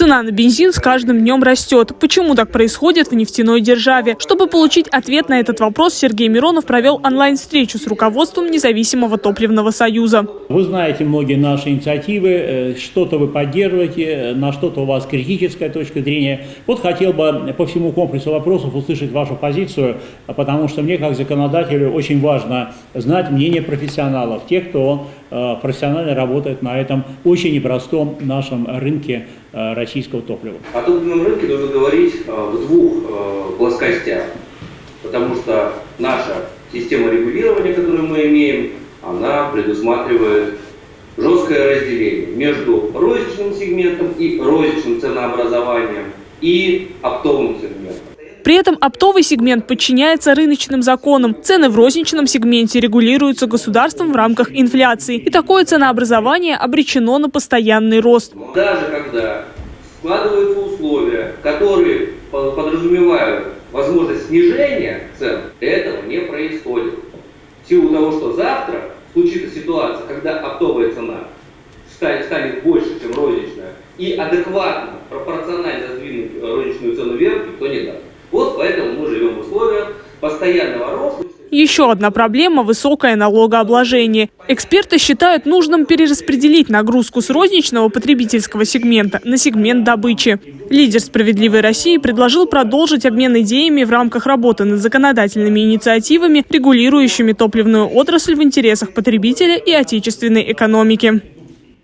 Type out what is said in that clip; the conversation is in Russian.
Цена на бензин с каждым днем растет. Почему так происходит в нефтяной державе? Чтобы получить ответ на этот вопрос, Сергей Миронов провел онлайн-встречу с руководством независимого топливного союза. Вы знаете многие наши инициативы, э, что-то вы поддерживаете, на что-то у вас критическая точка зрения. Вот хотел бы по всему комплексу вопросов услышать вашу позицию, потому что мне как законодателю очень важно знать мнение профессионалов, тех, кто э, профессионально работает на этом очень непростом нашем рынке э, российского топлива. О топливном рынке нужно говорить в двух плоскостях, потому что наша система регулирования, которую мы имеем, она предусматривает жесткое разделение между розничным сегментом и розничным ценообразованием и оптовым сегментом. При этом оптовый сегмент подчиняется рыночным законам. Цены в розничном сегменте регулируются государством в рамках инфляции. И такое ценообразование обречено на постоянный рост. Даже когда складываются условия, которые подразумевают возможность снижения цен, этого не происходит. В силу того, что завтра случится ситуация, когда оптовая цена станет больше, чем розничная, и адекватно, пропорционально сдвинуть розничную цену вверх никто не даст. Мы живем в условиях постоянного роста. Еще одна проблема – высокое налогообложение. Эксперты считают нужным перераспределить нагрузку с розничного потребительского сегмента на сегмент добычи. Лидер «Справедливой России» предложил продолжить обмен идеями в рамках работы над законодательными инициативами, регулирующими топливную отрасль в интересах потребителя и отечественной экономики.